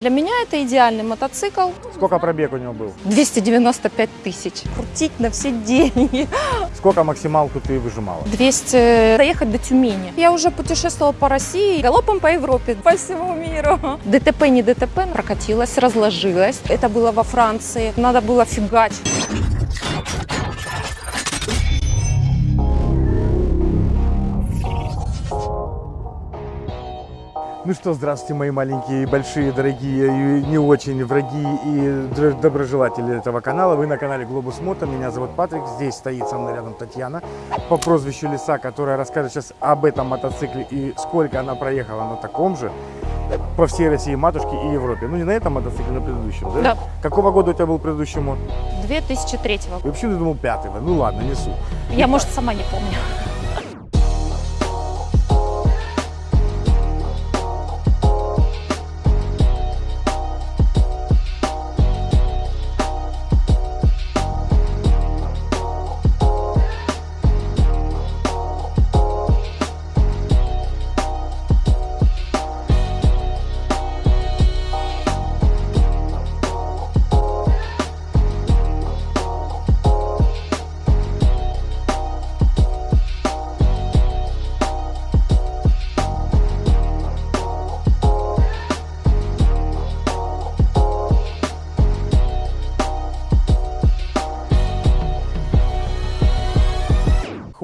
Для меня это идеальный мотоцикл. Сколько пробег у него был? 295 тысяч. Крутить на все деньги. Сколько максималку ты выжимала? 200 доехать до Тюмени. Я уже путешествовала по России, галопом по Европе, по всему миру. ДТП не ДТП, прокатилась, разложилась. Это было во Франции. Надо было фигачить. Ну что, здравствуйте, мои маленькие, большие, дорогие и не очень враги и доброжелатели этого канала. Вы на канале Глобус Мото, меня зовут Патрик, здесь стоит со мной рядом Татьяна по прозвищу Лиса, которая расскажет сейчас об этом мотоцикле и сколько она проехала на таком же по всей России, матушке и Европе. Ну не на этом мотоцикле, на предыдущем, да? Да. Какого года у тебя был предыдущий мод? 2003 И вообще ты думал пятого, ну ладно, несу. Я, может, сама не помню.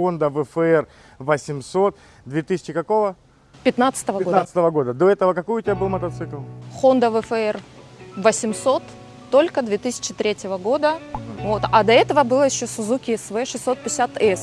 Honda VFR 800 2000 какого? 15 года. 15 года. До этого какой у тебя был мотоцикл? Honda VFR 800 только 2003 года. Вот. А до этого было еще Suzuki SV 650S.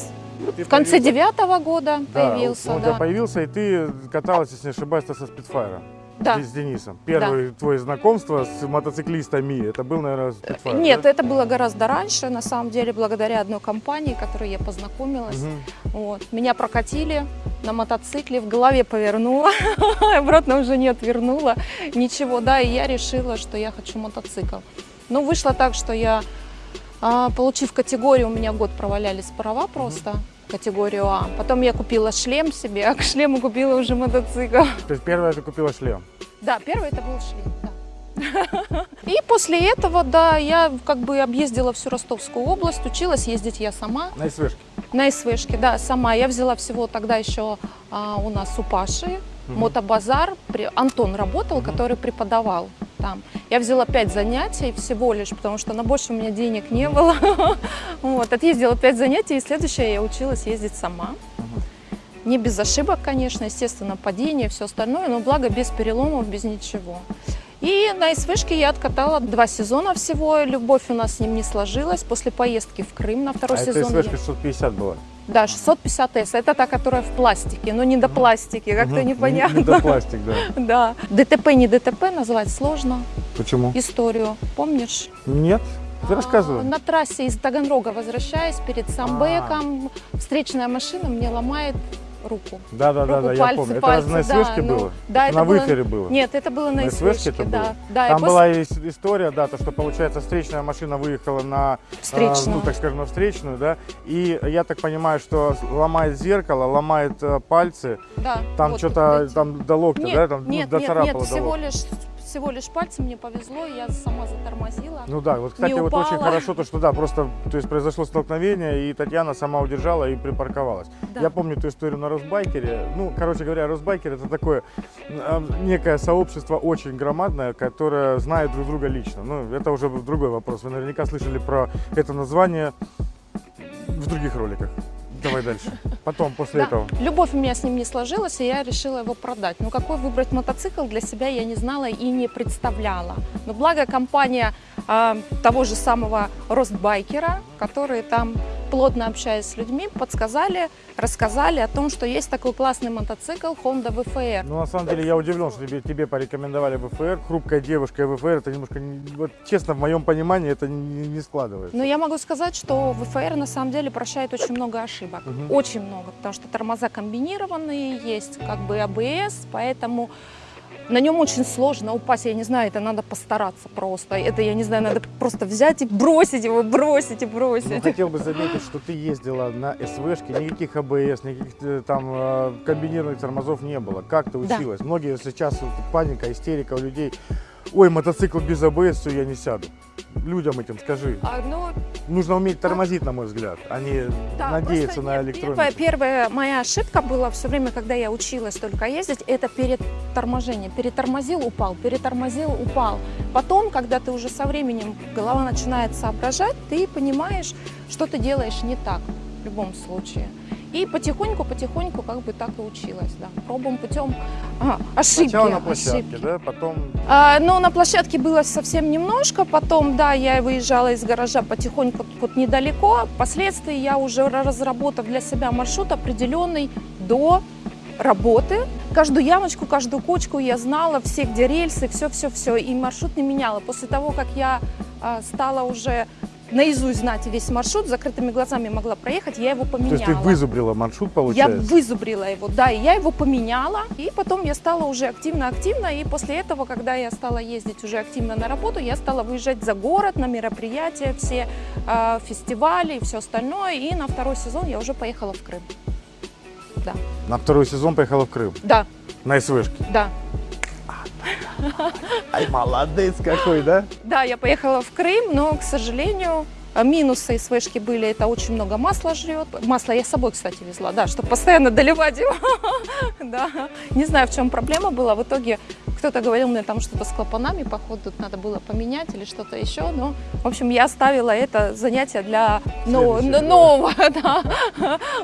Ты В конце девятого года Да, появился, он у тебя да. появился, и ты каталась, если не ошибаюсь, со Спидфайра. Да. С Денисом. Первое твое знакомство с мотоциклистами, это был, наверное, Спидфайр. Нет, да? это было гораздо раньше, на самом деле, благодаря одной компании, которой я познакомилась. Мгм. Вот. Меня прокатили на мотоцикле, в голове повернула, обратно уже не отвернула, ничего, да, и я решила, что я хочу мотоцикл. Но вышло так, что я, а, получив категорию, у меня год провалялись права просто, категорию А. Потом я купила шлем себе, а к шлему купила уже мотоцикл. То есть первое ты купила шлем. Да, первый это был шлем, да. И после этого, да, я как бы объездила всю Ростовскую область, училась ездить я сама. На СВшке. На СВшке, да, сама. Я взяла всего тогда еще а, у нас у Паши Мотобазар. Антон работал, который преподавал там. Я взяла пять занятий всего лишь, потому что на больше у меня денег не было. Вот, отъездила пять занятий, и следующее я училась ездить сама. Не без ошибок, конечно, естественно, падение, все остальное, но благо без переломов, без ничего. И на СВшке я откатала два сезона всего. Любовь у нас с ним не сложилась. После поездки в Крым на А второй это сезон. я- СВшка 650 была. да, 650S. Это та, которая в пластике, но не до пластики, как-то непонятно. Не, не до пластик, да. Да. ДТП, не ДТП назвать сложно. Почему? Историю, помнишь? Нет? Ты рассказывай. А, На трассе из Таганрога возвращаясь перед Самбеком, встречная машина мне ломает руку. Да, да, да, руку, да, я пальцы, помню. Это пальцы, на да, СВшке ну, было? Да, это на было- выфере было? Нет, это было на, На СВшке да. было? да. Там после- была ис- история, да, то, что, получается, встречная машина выехала на, а, Встречную. ну, так скажем, на встречную, да, и я так понимаю, что ломает зеркало, ломает э, пальцы, Да, там вот, что-то, там до локтя, Нет, да, там ну, нет, нет, доцарапало нет, до всего лишь, всего лишь пальцем мне повезло, я сама затормозила. Ну да, вот, кстати, вот очень хорошо то, что да, просто, то есть произошло столкновение, и Татьяна сама удержала и припарковалась. Да. Я помню ту историю на Росбайкере. Ну, короче говоря, Росбайкер это такое э, некое сообщество очень громадное, которое знает друг друга лично. Ну, это уже другой вопрос. Вы наверняка слышали про это название в других роликах. Давай дальше. Потом, после Да. этого. Любовь у меня с ним не сложилась, и я решила его продать. Но какой выбрать мотоцикл для себя я не знала и не представляла. Но благо компания а, того же самого Ростбайкера, которые там, плотно общаясь с людьми, подсказали, рассказали о том, что есть такой классный мотоцикл Honda VFR. Ну, на самом деле, я удивлен, что тебе, тебе порекомендовали ВФР. Хрупкая девушка и ВФР, это немножко, не- вот, честно, в моем понимании, это не, не складывается. Но я могу сказать, что VFR на самом деле прощает очень много ошибок. Мгм. Очень много, потому что тормоза комбинированные, есть как бы АБС, поэтому на нем очень сложно упасть. Я не знаю, это надо постараться просто. Это, я не знаю, надо просто взять и бросить его, бросить и Ну, бросить. хотел бы заметить, что ты ездила на СВшке, никаких АБС, никаких э, там э, комбинированных тормозов не было. Как ты Да. училась? Многие сейчас паника, истерика у людей. Ой, мотоцикл без АБС, все, я не сяду. Людям этим скажи. А, ну, Нужно уметь тормозить, на мой взгляд, а не Да, надеяться на электронику. Первая, первая моя ошибка была все время, когда я училась только ездить, это перед торможением. Перетормозил, упал, перетормозил, упал. Потом, когда ты уже со временем голова начинает соображать, ты понимаешь, что ты делаешь не так в любом случае. И потихоньку-потихоньку как бы так и училась, да. Пробом путем а, ошибки. Сначала на площадке, ошибки. да, потом А, ну, на площадке было совсем немножко, потом, да, я выезжала из гаража потихоньку вот недалеко. Впоследствии я уже разработав для себя маршрут определенный до работы. Каждую ямочку, каждую кочку я знала, все где рельсы, все-все-все, и маршрут не меняла. После того, как я а, стала уже наизусть знать весь маршрут, закрытыми глазами могла проехать, я его То поменяла. есть ты вызубрила маршрут, Я получается? вызубрила его, да, и я его поменяла, и потом я стала уже активно-активно, и после этого, когда я стала ездить уже активно на работу, я стала выезжать за город на мероприятия, все э, фестивали и все остальное, и на второй сезон я уже поехала в Крым. Да, На второй сезон поехала в Крым, да, на СВшке. да. Ай, молодец какой, да? Да, я поехала в Крым, но, к сожалению, минусы СВшки были, это очень много масла жрет. Масло я с собой, кстати, везла, да, чтобы постоянно доливать его. Да, не знаю, в чем проблема была. В итоге кто-то говорил мне там что-то с клапанами, походу, надо было поменять или что-то еще. Но, в общем, я оставила это занятие для но- Следующее, да. нового да,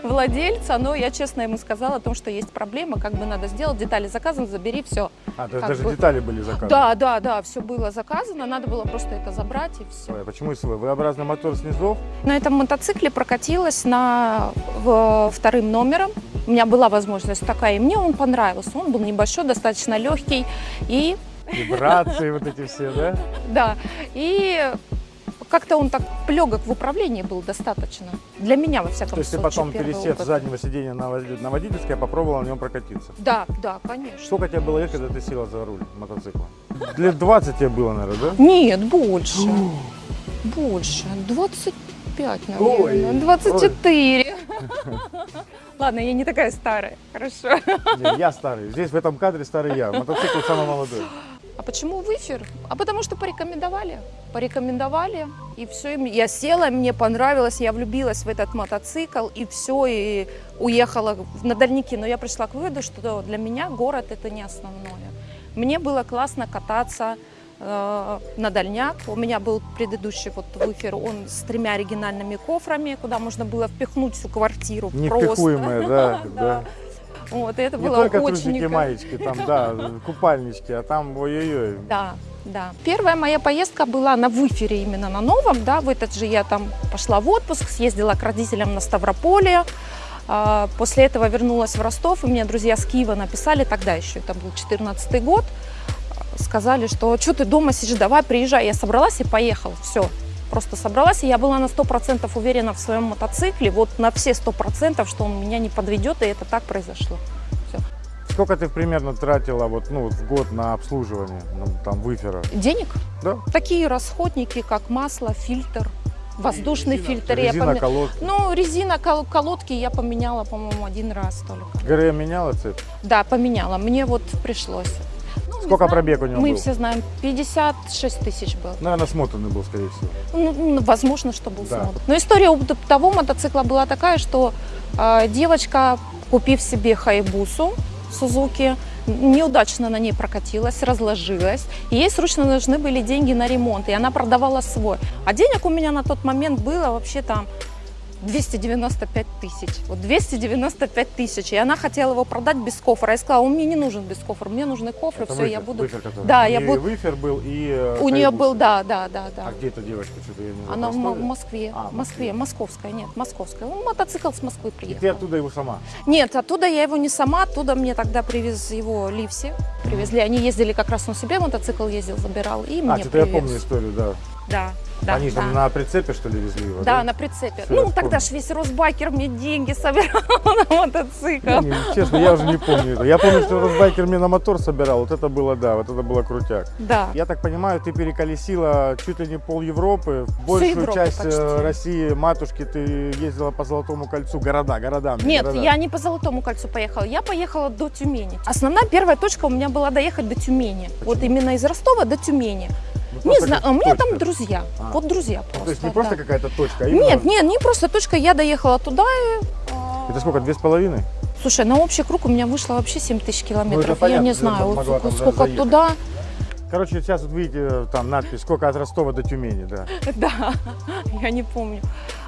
владельца. Но я честно ему сказала о том, что есть проблема, как бы надо сделать, детали заказаны, забери, все. А, то есть даже бы- детали были заказаны? Да, да, да, все было заказано, надо было просто это забрать и все. А Почему СВ? V-образный мотор снизов? На этом мотоцикле прокатилась на в- вторым номером. У меня была возможность такая, и мне он понравился. Он был небольшой, достаточно легкий. И Вибрации вот эти все, да? да, и как-то он так легок в управлении был достаточно. Для меня, во всяком То есть ты случае, потом, пересев с заднего сиденья на на водительское, попробовал на нем прокатиться. Да, да, конечно. Сколько тебе было лет, когда ты села за руль мотоцикла? Лет 20 тебе было, наверное, да? Нет, больше. Больше. 25, Ой, наверное. 24. Ладно, я не такая старая. Хорошо. Не, я старый. Здесь в этом кадре старый я. Мотоцикл самый молодой. А почему в эфир? А потому что порекомендовали. Порекомендовали, и все. Я села, мне понравилось, я влюбилась в этот мотоцикл, и все, и уехала на дальники. Но я пришла к выводу, что для меня город это не основное. Мне было классно кататься на дальняк. У меня был предыдущий вот выфер, он с тремя оригинальными кофрами, куда можно было впихнуть всю квартиру. просто. Невпихуемые, да. Вот, и это Не было только очень трусики, маечки, там, да, купальнички, а там, ой-ой-ой. Да, да. Первая моя поездка была на выфере именно на новом, да, в этот же я там пошла в отпуск, съездила к родителям на Ставрополье, А, после этого вернулась в Ростов, и мне друзья с Киева написали, тогда еще это был 14 год, сказали, что что ты дома сидишь, давай приезжай. Я собралась и поехала, все. Просто собралась, и я была на 100% уверена в своем мотоцикле, вот на все 100%, что он меня не подведет, и это так произошло. Сколько ты примерно тратила вот, ну, в год на обслуживание, ну, там, выфера? Денег? Да. Такие расходники, как масло, фильтр, воздушный фильтр. я Резина, поме- колодки. Ну, резина, кол- колодки я поменяла, по-моему, один раз только. ГРМ меняла цепь? Да, поменяла. Мне вот пришлось. Ну, Сколько знаю, пробег у него Мы был? все знаем, 56 тысяч был. Наверное, смотанный был, скорее всего. Ну, ну, возможно, что был Да. смотр. Но история у того мотоцикла была такая, что э, девочка, купив себе хайбусу Сузуки, неудачно на ней прокатилась, разложилась. И ей срочно нужны были деньги на ремонт, и она продавала свой. А денег у меня на тот момент было вообще там 295 тысяч. Вот 295 тысяч. И она хотела его продать без кофра. Я сказала, он мне не нужен без кофра, мне нужны кофры, Это все, я выфер, буду... выфер, который. Да, И я буду- выфер был, и э, У нее был, да, да, да, да. А где эта девочка? Что-то я не знаю. Она в, в? Москве. А, в Москве, московская, нет, московская. Он мотоцикл с Москвы И ты приехал. оттуда его сама? Нет, оттуда я его не сама, оттуда мне тогда привез его Ливси. Привезли. Они ездили как раз он себе мотоцикл ездил, забирал, и А, мне что-то я привез. помню историю, да. Да, да. Они да. там на прицепе, что ли, везли его? Да, на прицепе. Всё, я ну, тогда вспомнил. ж весь Росбайкер мне деньги собирал на мотоцикл. Я не- честно, я уже не помню это. Я помню, что Росбайкер мне на мотор собирал. Вот это было, да, вот это было крутяк. Да. Я так понимаю, ты переколесила чуть ли не пол Европы, большую Европу часть э, почти. России, матушки, ты ездила по Золотому кольцу, города, города. Нет, города. я не по Золотому кольцу поехала, я поехала до Тюмени. Основная первая точка у меня была доехать до Тюмени. Вот именно из Ростова до Тюмени. Ну, Не знаю, у меня там друзья. А. Вот друзья просто. Ну, То есть не да. просто какая-то точка, а именно... Нет, нет, не просто точка. Я доехала туда и... а, Это сколько, две с половиной? Слушай, на общий круг у меня вышло вообще 7 тысяч километров. я Ну, понятно, не знаю, вот сколько заехать. туда. Короче, сейчас вот видите, там надпись, сколько от Ростова до Тюмени, да. Да, я не помню.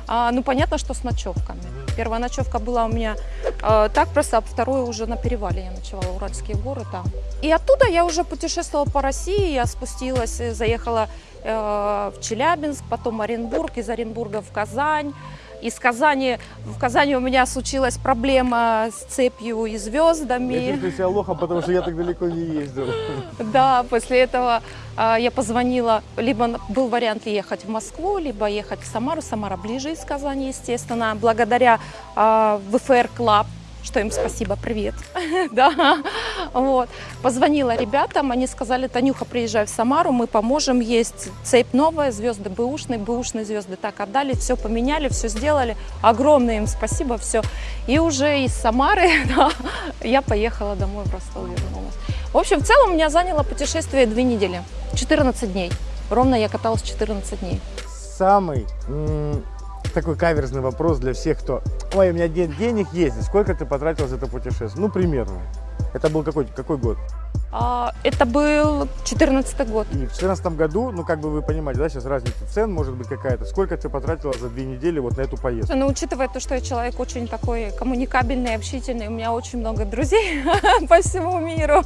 А, ну, понятно, что с ночевками. Первая ночевка была у меня э, так просто, а вторую уже на перевале я ночевала, Уральские горы там. И оттуда я уже путешествовала по России, я спустилась, э, заехала э, в Челябинск, потом Оренбург, из Оренбурга в Казань. Из Казани, в Казани у меня случилась проблема с цепью и Я звездами. чувствую себя лохом, потому что я так далеко не ездил. Да, после этого я позвонила, либо был вариант ехать в Москву, либо ехать в Самару. Самара ближе из Казани, естественно, благодаря а, VFR Club, что им спасибо, привет. да, вот. Позвонила ребятам, они сказали, Танюха, приезжай в Самару, мы поможем, есть цепь новая, звезды бэушные, бэушные звезды так отдали, все поменяли, все сделали. Огромное им спасибо, все. И уже из Самары я поехала домой в Ростов, вернулась. В общем, в целом у меня заняло путешествие две недели, 14 дней. Ровно я каталась 14 дней. Самый такой каверзный вопрос для всех, кто... Ой, у меня ден- денег есть. Сколько ты потратил за это путешествие? Ну, примерно. Это был какой, какой год? А, это был 14 год. И в 2014 году, ну, как бы вы понимаете, да, сейчас разница цен может быть какая-то. Сколько ты потратила за две недели вот на эту поездку? Но учитывая то, что я человек очень такой коммуникабельный, общительный, у меня очень много друзей по всему миру,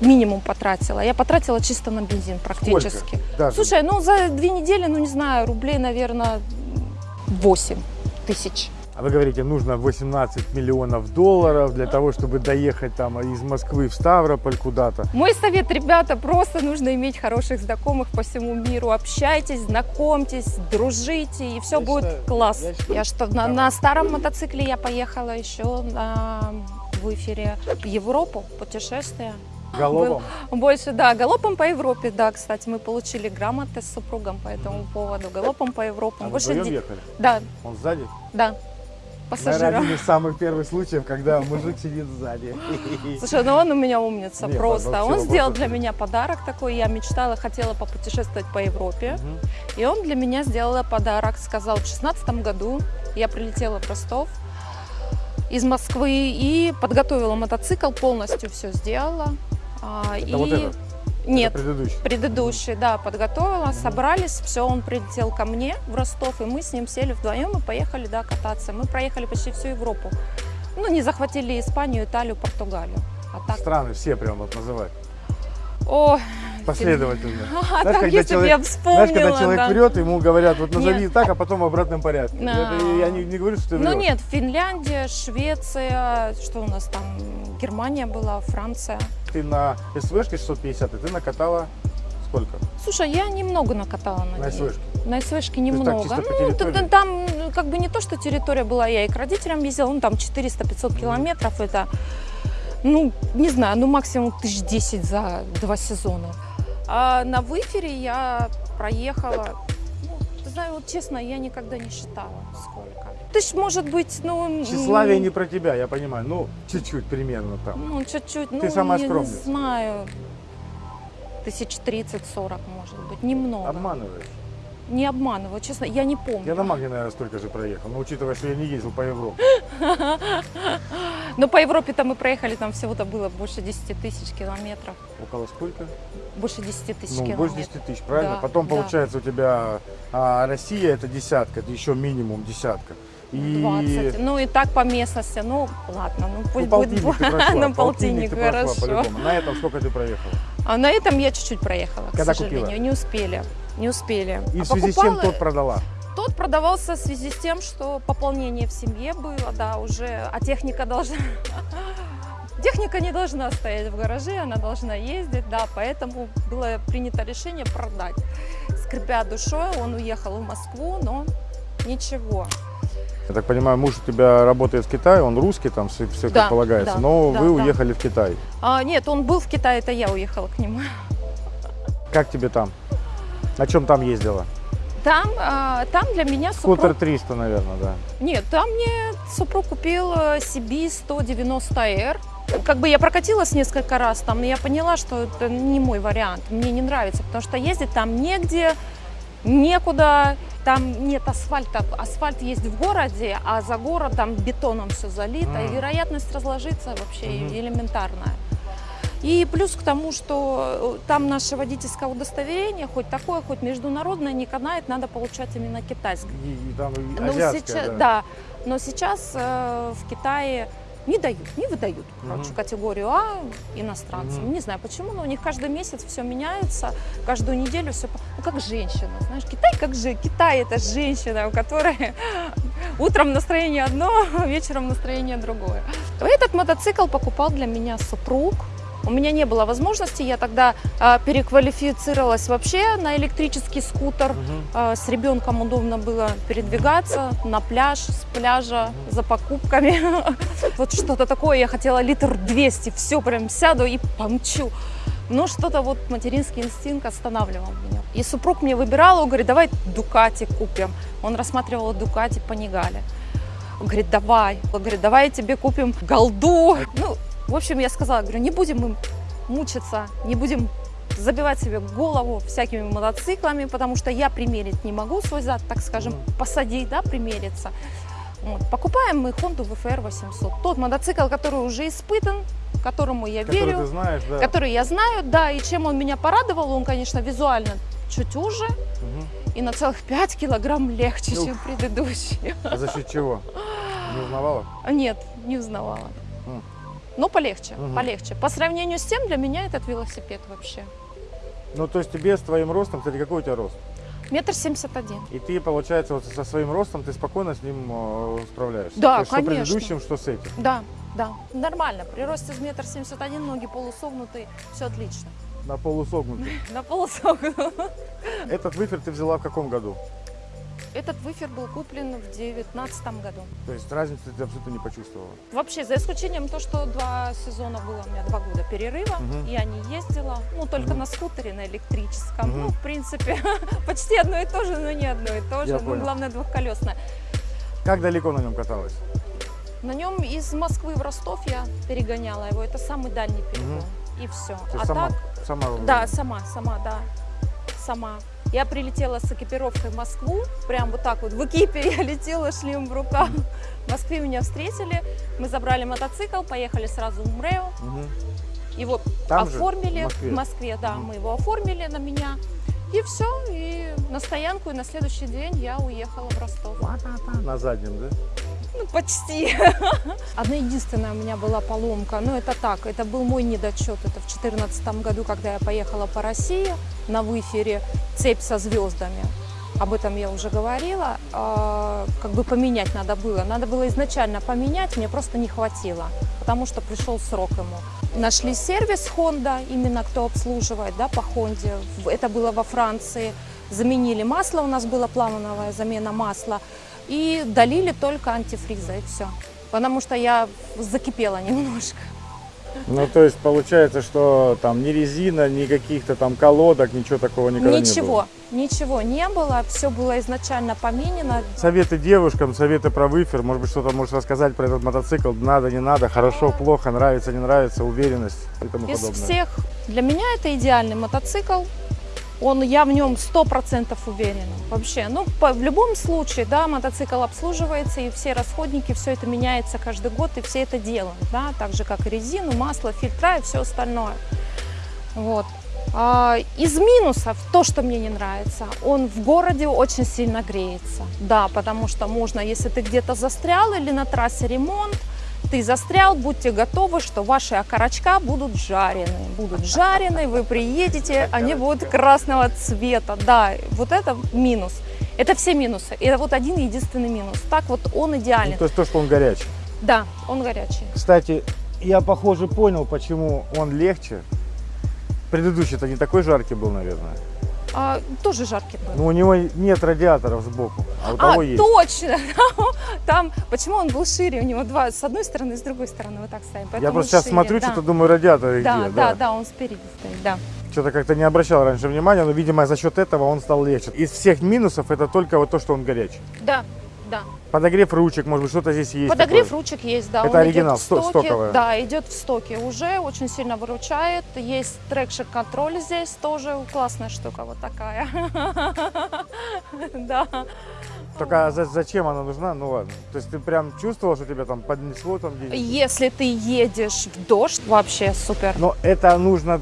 минимум потратила. Я потратила чисто на бензин практически. Слушай, ну за две недели, ну не знаю, рублей, наверное, 8 тысяч. А вы говорите, нужно 18 миллионов долларов для того, чтобы доехать там из Москвы в Ставрополь куда-то. Мой совет, ребята, просто нужно иметь хороших знакомых по всему миру. Общайтесь, знакомьтесь, дружите, и все Я будет считаю- класс. я считаю- Я что, на, на старом мотоцикле я поехала еще на, в эфире в Европу, путешествие. Головом. Больше, да, галопом по Европе, да, кстати, мы получили грамоты с супругом по этому поводу. Галопом по Европам. А вы Больше вдвоем ехали? Да, Он сзади? да, Пассажиром. один из самых первых случаев, когда мужик сидит сзади. Слушай, ну он у меня умница Не, просто. Он сделал для меня подарок такой. Я мечтала, хотела попутешествовать по Европе. Мгм. И он для меня сделал подарок. Сказал, в шестнадцатом году я прилетела в Ростов из Москвы и подготовила мотоцикл, полностью все сделала. А, Это и... вот этот? Нет, Это предыдущий. предыдущий, да, подготовила, собрались, все, он прилетел ко мне в Ростов, и мы с ним сели вдвоем и поехали, да, кататься. Мы проехали почти всю Европу. Ну, не захватили Испанию, Италию, Португалию. А так, Страны все прям вот называть. о, Последовательно. а Знаешь, так, когда если человек- я вспомнила, Знаешь, когда человек да. врет, ему говорят, вот назови Нет. так, а потом в обратном порядке. Да. Это я не, не говорю, что ты Ну врешь. нет, Финляндия, Швеция, что у нас там, Германия была, Франция. Ты на СВшке 650, и ты накатала сколько? Слушай, я немного накатала на, На. СВшке. На СВшке так, немного. по ну, там ну, как бы не то, что территория была, я и к родителям ездила, ну там 400-500 километров, это, ну, не знаю, ну максимум тысяч десять за два сезона. А на выфере я проехала, ну, ты знаешь, вот честно, я никогда не считала, сколько. Тысяч, может быть, ну... Тщеславие не про тебя, я понимаю. Ну, чуть-чуть примерно там. Ну, чуть-чуть, ну, самая я не знаю, тысяч тридцать-сорок, может быть, немного. Обманываешь. Не обманываю, честно, я не помню. Я на Магне, наверное, столько же проехал. Но учитывая, что я не ездил по Европе. Но по Европе-то мы проехали, там всего-то было больше 10 тысяч километров. Около сколько? Больше 10 тысяч Ну, километров. больше 10 тысяч, правильно? Да, Потом да. получается у тебя а, Россия это десятка, это еще минимум десятка. И 20. Ну и так по местности. Ну ладно, ну ну, пусть полтинник будет прошла. на полтинник, хорошо. На этом сколько ты проехала? А на этом я чуть-чуть проехала, к Когда сожалению. купила? Не успели. Не успели. И А в связи с чем покупала- тот продала? Тот продавался в связи с тем, что пополнение в семье было, да, уже, а техника должна... Техника не должна стоять в гараже, она должна ездить, да, поэтому было принято решение продать. скрипя душой, он уехал в Москву, но ничего. Я так понимаю, муж у тебя работает в Китае, он русский, там все, все Да, как полагается, да, но да, вы да. уехали в Китай. А, нет, он был в Китае, это я уехала к нему. Как тебе там? На чем там ездила? Там, а, там для меня супруг... Скутер 300, наверное, да. Нет, там мне супруг купил э, CB 190R. Как бы я прокатилась несколько раз там, и я поняла, что это не мой вариант. Мне не нравится, потому что ездить там негде, некуда. Там нет асфальта. Асфальт есть в городе, а за городом бетоном все залито. М. И вероятность разложиться вообще Мгм. элементарная. И плюс к тому, что э, там наше водительское удостоверение, хоть такое, хоть международное, не канает, надо получать именно китайское. И, и там и азиатская, сейчас, да. да. Но сейчас э, в Китае не дают, не выдают, короче, Мгм. категорию А иностранцам. Мгм. Не знаю почему, но у них каждый месяц все меняется, каждую неделю все, ну как женщина, знаешь, Китай как же, Китай это женщина, у которой утром настроение одно, вечером настроение другое. Этот мотоцикл покупал для меня супруг. У меня не было возможности, я тогда а, переквалифицировалась вообще на электрический скутер. Мгм. А, С ребенком удобно было передвигаться на пляж, с пляжа за покупками. Вот что-то такое. Я хотела литр 200, все прям сяду и помчу. Но что-то вот материнский инстинкт останавливал меня. И супруг мне выбирал, он говорит, давай Дукати купим. Он рассматривал Дукати по Нигале. Он говорит, давай. Он говорит, давай тебе купим голду. Ну, в общем, я сказала, говорю, не будем мы мучиться, не будем забивать себе голову всякими мотоциклами, потому что я примерить не могу свой зад, так скажем, посадить, да, примериться. Вот. Покупаем мы Honda VFR 800. Тот мотоцикл, который уже испытан, которому я Который верю, ты знаешь, да. который я знаю, да, и чем он меня порадовал, он, конечно, визуально чуть уже Мгм. и на целых 5 килограмм легче, Ух. чем предыдущий. А за счет чего? Не узнавала? Нет, не узнавала. М. Но полегче, Мгм. полегче. По сравнению с тем, для меня этот велосипед вообще. Ну, то есть тебе с твоим ростом, кстати, какой у тебя рост? Метр семьдесят один. И ты, получается, вот со своим ростом ты спокойно с ним э, справляешься? Да, есть, конечно. Что предыдущим, что с этим. Да, да, нормально. При росте с метр семьдесят один, ноги полусогнутые, все отлично. На полусогнутый. На полусогнутый. Этот выфер ты взяла в каком году? Этот выфер был куплен в девятнадцатом году. То есть разницы ты абсолютно не почувствовала? Вообще, за исключением то, что два сезона было у меня, два года перерыва, Мгм. я не ездила, ну, только Мгм. на скутере, на электрическом. Мгм. Ну, в принципе, почти одно и то же, но не одно и то же. Я ну, понял. главное, двухколесное. Как далеко на нем каталась? На нем из Москвы в Ростов я перегоняла его. Это самый дальний перегон. И все. Ты А сама, так, сама да, сама, сама, да. Сама. Я прилетела с экипировкой в Москву, прям вот так вот в экипе я летела, шлем в руках. В Москве меня встретили, мы забрали мотоцикл, поехали сразу в МРЭО. Его Там же, оформили в Москве? да, Мгм. мы его оформили на меня. И все, и на стоянку, и на следующий день я уехала в Ростов. На заднем, да? Ну, почти. Одна единственная у меня была поломка, но это так, это был мой недочет. Это в 2014 году, когда я поехала по России на выфере «Цепь со звездами». Об этом я уже говорила. А, Как бы поменять надо было. Надо было изначально поменять, мне просто не хватило, потому что пришел срок ему. Нашли сервис Honda, именно кто обслуживает да, по Honda. Это было во Франции. Заменили масло, у нас была плановая замена масла. И долили только антифриза, и все. Потому что я закипела немножко. Ну, то есть получается, что там ни резина, ни каких-то там колодок, ничего такого никогда не было. ничего, ничего не было. Все было изначально поменено. Советы девушкам, советы про выфер, может быть, что-то можешь рассказать про этот мотоцикл, надо, не надо, хорошо, плохо, нравится, не нравится, уверенность и тому Из подобное. всех, для меня это идеальный мотоцикл. Он, я в нем сто процентов уверена. Вообще, ну, по- в любом случае, да, мотоцикл обслуживается, и все расходники, все это меняется каждый год, и все это делают, да, так же, как и резину, масло, фильтра и все остальное. Вот. А, из минусов то, что мне не нравится, он в городе очень сильно греется. Да, потому что можно, если ты где-то застрял или на трассе ремонт, ты застрял, будьте готовы, что ваши окорочка будут жареные. Будут жареные, вы приедете, они будут красного цвета. Да, вот это минус. Это все минусы. Это вот один единственный минус. Так вот он идеален. Ну, то есть то, что он горячий. Да, он горячий. Кстати, я, похоже, понял, почему он легче. Предыдущий-то не такой жаркий был, наверное. А, тоже жаркий был. Ну, у него нет радиаторов сбоку, а у А, того есть. точно! Там, почему он был шире? У него два, с одной стороны с другой стороны вот так стоим. Я просто сейчас шире, смотрю, да. что-то думаю, радиаторы Да, где. да, да, он спереди стоит, да. Что-то как-то не обращал раньше внимания, но, видимо, за счет этого он стал легче. Из всех минусов это только вот то, что он горячий. Да, да. Подогрев ручек, может быть, что-то здесь есть. Подогрев такое. ручек есть, да. Это он оригинал, стоке. стоковая. Да, идет в стоке уже, очень сильно выручает. Есть traction control здесь тоже, классная штука вот такая. Да. Только за- зачем она нужна? Ну ладно. То есть ты прям чувствовал, что тебя там поднесло там где Если ты едешь в дождь, вообще супер. Но это нужно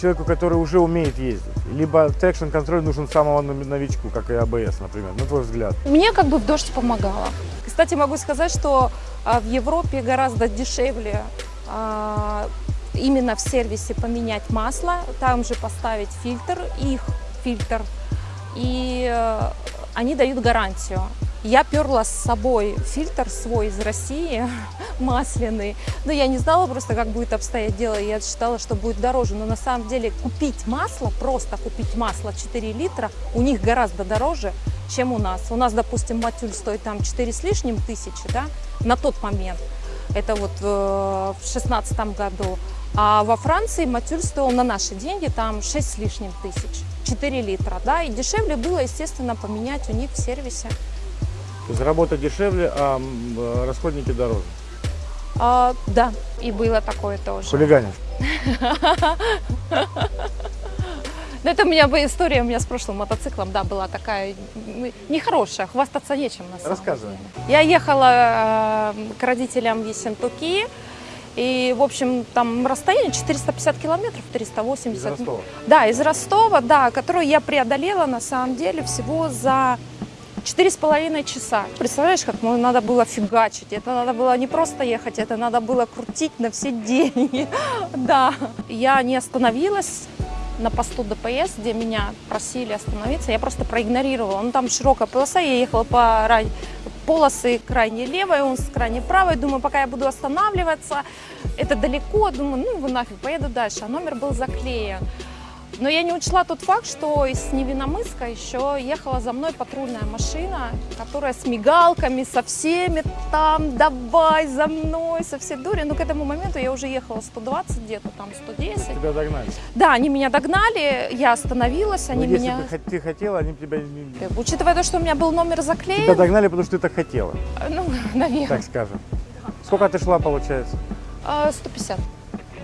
человеку, который уже умеет ездить. Либо traction control нужен самому нови- новичку, как и АБС, например, на твой взгляд. Мне как бы в дождь помогало. Кстати, могу сказать, что а, в Европе гораздо дешевле а, именно в сервисе поменять масло, там же поставить фильтр, их фильтр, и э, они дают гарантию. Я перла с собой фильтр свой из России, масляный, но я не знала просто, как будет обстоять дело, я считала, что будет дороже, но на самом деле купить масло, просто купить масло 4 литра, у них гораздо дороже, чем у нас. У нас, допустим, матюль стоит там 4 с лишним тысячи, да, на тот момент, это вот э, в шестнадцатом году, а во Франции матюль стоил на наши деньги там 6 с лишним тысяч, 4 литра, да, и дешевле было, естественно, поменять у них в сервисе. То есть работа дешевле, а э, расходники дороже. А, да, и было такое тоже. Хулиганишь. Ну, это у меня история у меня с прошлым мотоциклом, да, была такая нехорошая, хвастаться нечем на самом Рассказывай. деле. Я ехала э, к родителям в Ессентуки, и, в общем, там расстояние 450 километров, 380. Из Ростова. Да, из Ростова, да, которую я преодолела на самом деле всего за четыре с половиной часа. Представляешь, как мне надо было фигачить? Это надо было не просто ехать, это надо было крутить на все деньги. Да, я не остановилась на посту ДПС, где меня просили остановиться, я просто проигнорировала. Ну, там широкая полоса, я ехала по рай- полосы крайне левой, он с крайне правой. Думаю, пока я буду останавливаться, это далеко. Думаю, ну, вы нафиг, поеду дальше. А номер был заклеен. Но я не учла тот факт, что из Невиномыска еще ехала за мной патрульная машина, которая с мигалками, со всеми там, давай за мной, со всей дури. Но к этому моменту я уже ехала 120 где-то, там 110. Тебя догнали. Да, они меня догнали, я остановилась, они Но Ну, если меня... бы хот- ты хотела, они тебя не... Учитывая то, что у меня был номер заклеен, Тебя догнали, потому что ты так хотела, ну, наверное, так скажем. Сколько ты шла, получается? а, 150.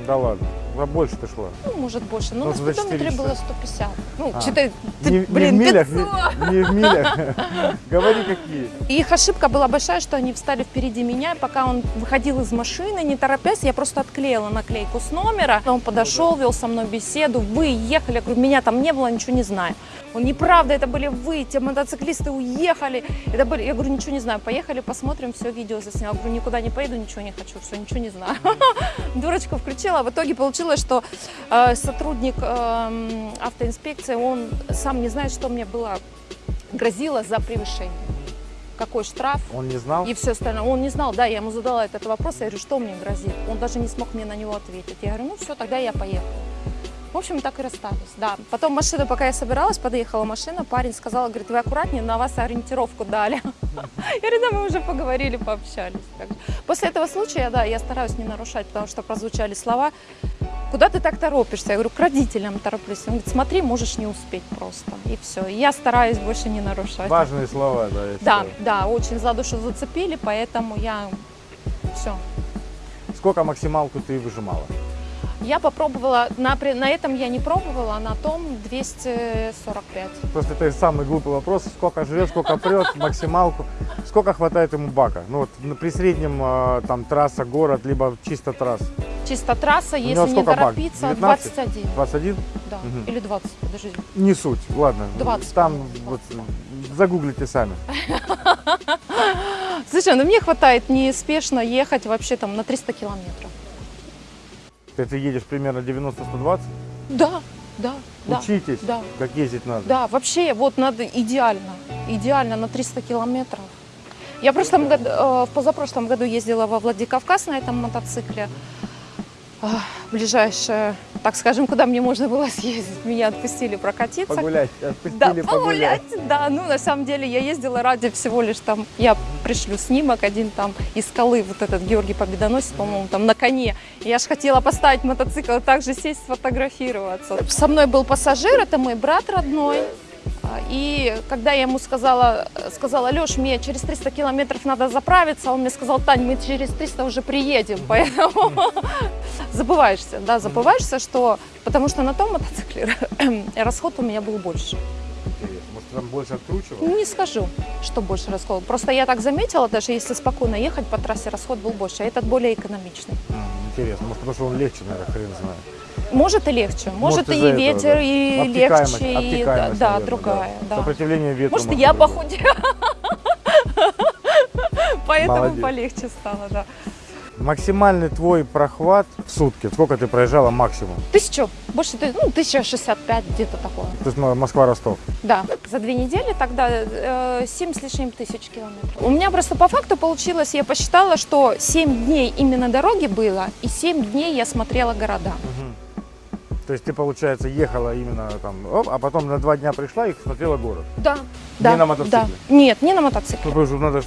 Да ладно, а больше ты шла. Ну, может, больше. Но Ну, на спидометре было 150. Ну, А. ты, Не, блин, не в милях, 500. не, не в милях. Говори какие. Их ошибка была большая, что они встали впереди меня, пока он выходил из машины, не торопясь, я просто отклеила наклейку с номера. Он подошел, вел со мной беседу, вы ехали, я говорю, меня там не было, ничего не знаю. Он, неправда, это были вы, те мотоциклисты уехали. Это были... Я говорю, ничего не знаю, поехали, посмотрим, все, видео засняла. Я говорю, никуда не поеду, ничего не хочу, все, ничего не знаю. Дурочку включила, в итоге получилось, что э, сотрудник эм, автоинспекции, он сам не знает, что мне было грозило за превышение. Какой штраф, Он не знал? и все остальное. Он не знал, да, я ему задала этот вопрос, я говорю, что мне грозит. Он даже не смог мне на него ответить. Я говорю, ну все, тогда я поехала. В общем, так и расстались, да. Потом машина, пока я собиралась, подъехала машина, парень сказал, говорит, вы аккуратнее, на вас ориентировку дали. Я говорю, да, мы уже поговорили, пообщались. После этого случая, да, я стараюсь не нарушать, потому что прозвучали слова, куда ты так торопишься? Я говорю, к родителям тороплюсь. Он говорит, смотри, можешь не успеть просто. И все. И я стараюсь больше не нарушать. Важные слова, да. Да, считаю. да, очень за душу зацепили, поэтому я все. Сколько максималку ты выжимала? Я попробовала, на, на этом я не пробовала, а на том 245. Просто это самый глупый вопрос. Сколько жрет, сколько прет, максималку. Сколько хватает ему бака? Ну вот при среднем э, там трасса, город, либо чисто трасс. Чисто трасса, если не торопиться, 19? 21. 21? Да. Мгм. Или 20, подожди. Не суть. Ладно. 20, Там по-моему, вот загуглите сами. Слушай, ну мне хватает неспешно ехать вообще там на 300 километров. Ты, ты едешь примерно 90-120. Да, да. Учитесь, Да. как ездить надо. Да, вообще вот надо идеально, идеально на 300 километров. Я в, прошлом году, э, в позапрошлом году ездила во Владикавказ на этом мотоцикле. А, ближайшее, так скажем, куда мне можно было съездить. Меня отпустили прокатиться. Погулять, отпустили Да, погулять. погулять, да. Ну, на самом деле, я ездила ради всего лишь там, я пришлю снимок один там из скалы, вот этот Георгий Победоносец, по-моему, там на коне. Я же хотела поставить мотоцикл, и также сесть, сфотографироваться. Со мной был пассажир, это мой брат родной. А, И когда я ему сказала, сказала, Леш, мне через 300 километров надо заправиться, он мне сказал, Тань, мы через 300 уже приедем, поэтому забываешься, да, забываешься, что, потому что на том мотоцикле расход у меня был больше. Может, там больше откручивал? Не скажу, что больше расход. Просто я так заметила, даже если спокойно ехать по трассе, расход был больше, а этот более экономичный. Интересно. Может, потому что он легче, наверное, хрен знает. Может и легче, может, Может, и этого, ветер, да. и Обтекаемость- легче, и да, наверное, другая, да. Сопротивление ветру. Может, я быть. похудела, поэтому Молодец. полегче стало, да. Максимальный твой прохват в сутки. Сколько ты проезжала максимум? Тысячу, больше, ну, тысяча шестьдесят пять, где-то такое. То есть Москва-Ростов. Да, за две недели тогда э, 7 с лишним тысяч километров. У меня просто по факту получилось, я посчитала, что 7 дней именно дороги было, и 7 дней я смотрела города. То есть ты, получается, ехала именно там, оп, а потом на два дня пришла и смотрела город. Да, да. на мотоцикле? Да. Нет, не на мотоцикле. Ну, потому что надо ж,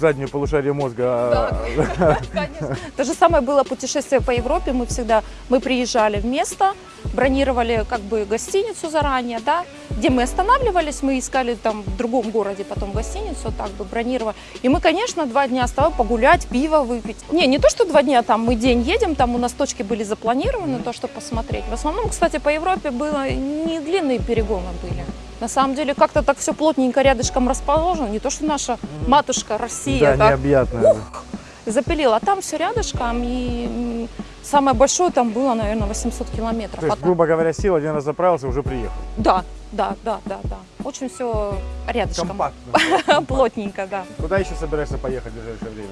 заднюю полушарие мозга. а, Конечно. То же самое было путешествие по Европе. Мы всегда, мы приезжали в место, бронировали как бы гостиницу заранее, да, где мы останавливались, мы искали там в другом городе потом гостиницу, так бы бронировали. И мы, конечно, два дня оставались погулять, пиво выпить. Не, не то, что два дня, там мы день едем, там у нас точки были запланированы, то, что посмотреть. В основном, кстати, по Европе было не длинные перегоны были. На самом деле как-то так все плотненько рядышком расположено, не то, что наша матушка Россия Да, так необъятная. запилила. А там все рядышком, и самое большое там было, наверное, 800 километров. То есть, грубо говоря, сел, один раз заправился, уже приехал. Да, да, да, да, да. Очень все рядышком. Компактно. Плотненько, да. Куда еще собираешься поехать в ближайшее время?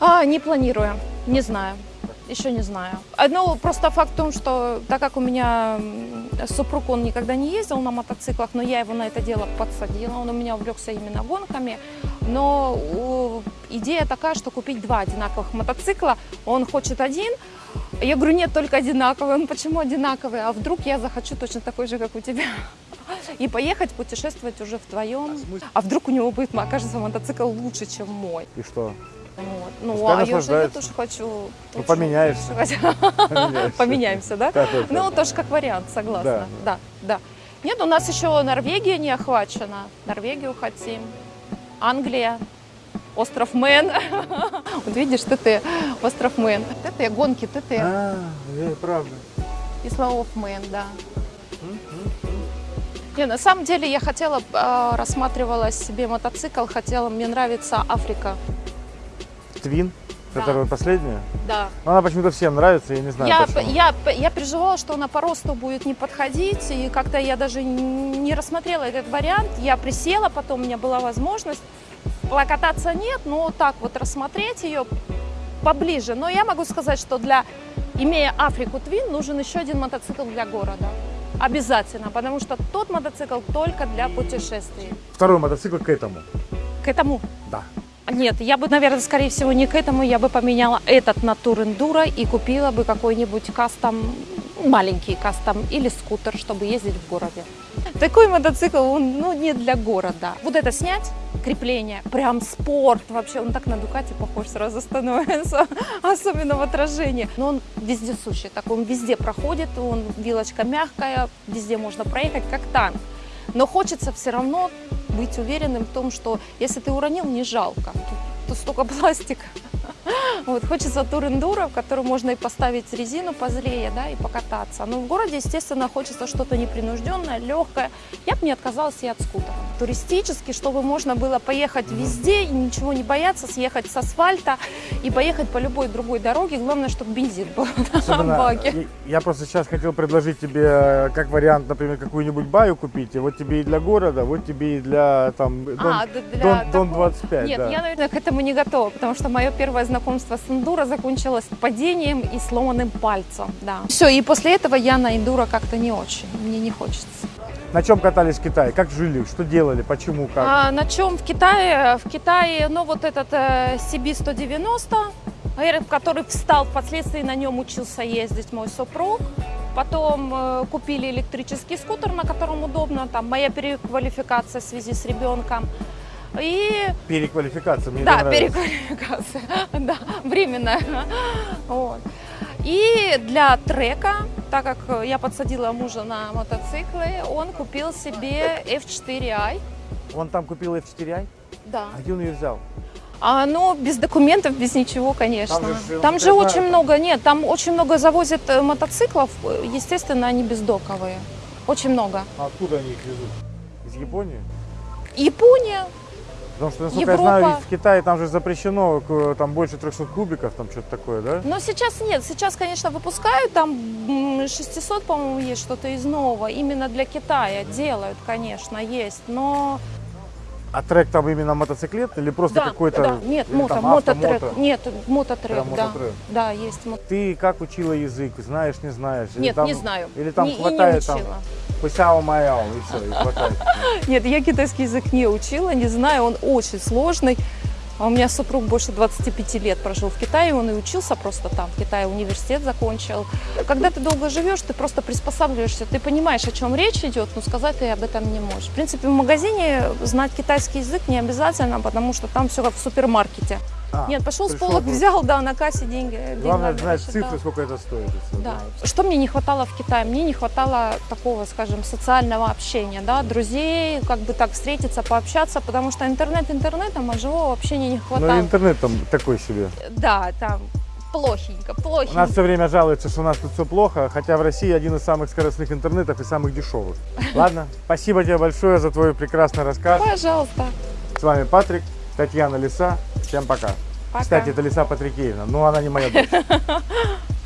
А, не планирую, не знаю. Еще не знаю. А, Ну, просто факт в том, что так как у меня супруг, он никогда не ездил на мотоциклах, но я его на это дело подсадила, он у меня увлекся именно гонками. Но идея такая, что купить два одинаковых мотоцикла, он хочет один, я говорю, нет, только одинаковый. Он, почему одинаковый? А вдруг я захочу точно такой же, как у тебя? И поехать путешествовать уже вдвоем. А вдруг у него будет, окажется, мотоцикл лучше, чем мой. И что? Вот. Ну, Пускай а я, тоже хочу. Ну, поменяешься. Поменяемся, да? Да, да, Ну, да. тоже как вариант, согласна. Да. Да. Нет, у нас еще Норвегия не охвачена. Норвегию хотим. Англия. Остров Мэн. Вот видишь, ты остров Мэн. TT, гонки TT. А, правда. Isle of Man, да. Не, на самом деле я хотела, э, рассматривала себе мотоцикл, хотела, мне нравится Africa. Twin, Да. которая последняя. Да. Но Она почему-то всем нравится, я не знаю Я, почему. я, я переживала, что она по росту будет не подходить, и как-то я даже не рассмотрела этот вариант. Я присела, потом у меня была возможность. Покататься нет, но так вот рассмотреть ее поближе. Но я могу сказать, что для, имея Африку Твин, нужен еще один мотоцикл для города. Обязательно, потому что тот мотоцикл только для путешествий. Второй мотоцикл к этому. К этому Да. Нет, я бы, наверное, скорее всего, не к этому. Я бы поменяла этот на Тур Эндуро и купила бы какой-нибудь кастом, маленький кастом или скутер, чтобы ездить в городе. Такой мотоцикл, он ну, не для города. Вот это снять, крепление, прям спорт вообще. Он так на Дукате похож сразу становится, особенно в отражении. Но он вездесущий, такой он везде проходит, он вилочка мягкая, везде можно проехать, как танк. Но хочется все равно быть уверенным в том, что если ты уронил, не жалко. Тут, столько пластика. Вот, хочется тур-эндуро, в котором можно и поставить резину позлее, да, и покататься. Но в городе, естественно, хочется что-то непринужденное, легкое. Я бы не отказалась и от скутера. Туристически, чтобы можно было поехать везде и ничего не бояться, съехать с асфальта и поехать по любой другой дороге. Главное, чтобы бензин был на Особенно, баке. я- просто сейчас хотел предложить тебе э, как вариант, например, какую-нибудь баю купить. И вот тебе и для города, вот тебе и для там Дон, А, для Дон- Дон такого- 25. Нет, да. я, наверное, к этому не готова, потому что мое первое знакомство с эндуро закончилось падением и сломанным пальцем. Да. Все, и после этого я на эндуро как-то не очень, мне не хочется. На чем катались в Китае? Как жили? Что делали? Почему? Как? А на чем в Китае? В Китае, ну вот этот э, CB190, Э, который встал, впоследствии на нем учился ездить мой супруг. Потом э, купили электрический скутер, на котором удобно, там моя переквалификация в связи с ребенком. И Переквалификация, мне да, переквалификация, да, временная. Вот. И для трека, так как я подсадила мужа на мотоциклы, он купил себе F4i. Он там купил F4i, Да. а где он ее взял? А, ну, без документов, без ничего, конечно. Там же, Там же знаю, очень там- много, нет, там очень много завозят э, мотоциклов, естественно, они бездоковые. Очень много. А откуда они их везут? Из Японии? Япония, Потому что, насколько Европа. я знаю, в Китае там же запрещено к- там больше 300 кубиков, там что-то такое, да? но сейчас нет, сейчас, конечно, выпускают, там м, 600, по-моему, есть что-то из нового, именно для Китая делают, конечно, есть, но... А трек там именно мотоциклет или просто да, какой-то? да, нет, мото, там авто, мототрек, мото? нет, мототрек, Прям да, мототрек. да, есть мото- Ты как учила язык? Знаешь, не знаешь? Или Нет, там- не знаю, Или там Не- хватает там пысяо майяо и все, и хватает. Нет, я китайский язык не учила, не знаю, он очень сложный. А у меня супруг больше 25 лет прожил в Китае, он и учился просто там, в Китае университет закончил. Когда ты долго живешь, ты просто приспосабливаешься, ты понимаешь, о чем речь идет, но сказать ты об этом не можешь. В принципе, в магазине знать китайский язык не обязательно, потому что там все как в супермаркете. А, Нет, пошел с полок, просто. взял, да, на кассе деньги. Главное деньгами знать цифры, сколько это стоит. всё, Да. Что мне не хватало в Китае? Мне не хватало такого, скажем, социального общения, да, друзей, как бы так встретиться, пообщаться, потому что интернет интернетом, а живого общения не Но хватало. интернет там такой себе. Да, там плохенько, У плохенько. нас все время жалуются, что у нас тут все плохо, хотя в России один из самых скоростных интернетов и самых дешевых. Ладно, спасибо тебе большое за твой прекрасный рассказ. Пожалуйста. С вами Патрик, Татьяна Лиса. Всем пока. Пока. Кстати, это Лиса Патрикеевна, но она не моя дочь.